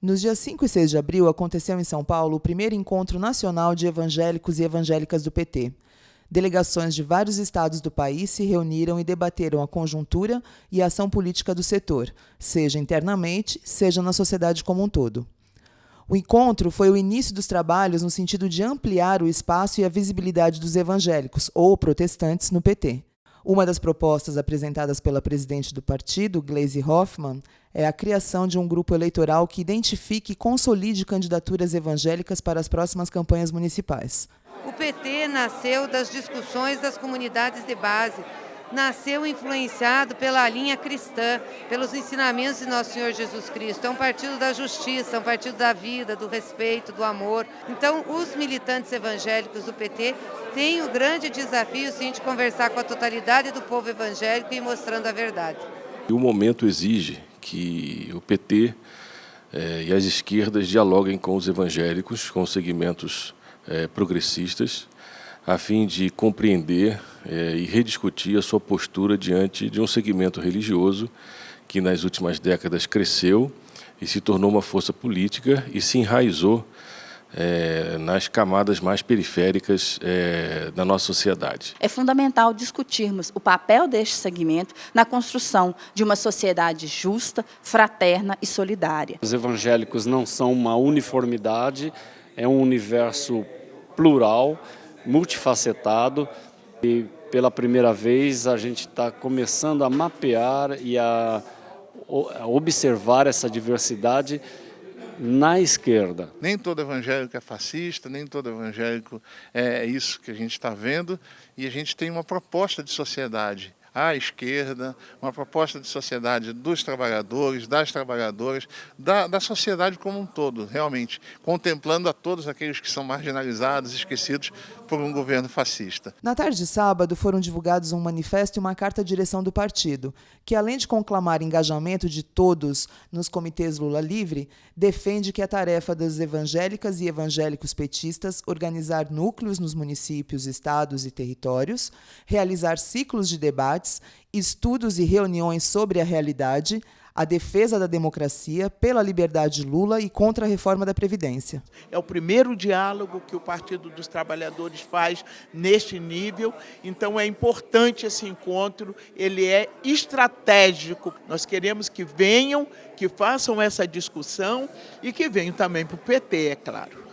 Nos dias 5 e 6 de abril aconteceu em São Paulo o primeiro encontro nacional de evangélicos e evangélicas do PT. Delegações de vários estados do país se reuniram e debateram a conjuntura e a ação política do setor, seja internamente, seja na sociedade como um todo. O encontro foi o início dos trabalhos no sentido de ampliar o espaço e a visibilidade dos evangélicos ou protestantes no PT. Uma das propostas apresentadas pela presidente do partido, Gleisi Hoffmann, é a criação de um grupo eleitoral que identifique e consolide candidaturas evangélicas para as próximas campanhas municipais. O PT nasceu das discussões das comunidades de base, nasceu influenciado pela linha cristã, pelos ensinamentos de Nosso Senhor Jesus Cristo. É um partido da justiça, é um partido da vida, do respeito, do amor. Então, os militantes evangélicos do PT têm o grande desafio, sim, de conversar com a totalidade do povo evangélico e mostrando a verdade. O momento exige que o PT eh, e as esquerdas dialoguem com os evangélicos, com os segmentos eh, progressistas, a fim de compreender é, e rediscutir a sua postura diante de um segmento religioso que nas últimas décadas cresceu e se tornou uma força política e se enraizou é, nas camadas mais periféricas é, da nossa sociedade. É fundamental discutirmos o papel deste segmento na construção de uma sociedade justa, fraterna e solidária. Os evangélicos não são uma uniformidade, é um universo plural, multifacetado e pela primeira vez a gente está começando a mapear e a, observar essa diversidade na esquerda. Nem todo evangélico é fascista, nem todo evangélico é isso que a gente está vendo e a gente tem uma proposta de sociedade à esquerda, uma proposta de sociedade dos trabalhadores, das trabalhadoras, da, da sociedade como um todo, realmente, contemplando a todos aqueles que são marginalizados, esquecidos por um governo fascista. Na tarde de sábado foram divulgados um manifesto e uma carta à direção do partido, que além de conclamar engajamento de todos nos comitês Lula Livre, defende que a tarefa das evangélicas e evangélicos petistas organizar núcleos nos municípios, estados e territórios, realizar ciclos de debates, estudos e reuniões sobre a realidade, a defesa da democracia pela liberdade de Lula e contra a reforma da Previdência. É o primeiro diálogo que o Partido dos Trabalhadores faz neste nível, então é importante esse encontro, ele é estratégico. Nós queremos que venham, que façam essa discussão e que venham também para o PT, é claro.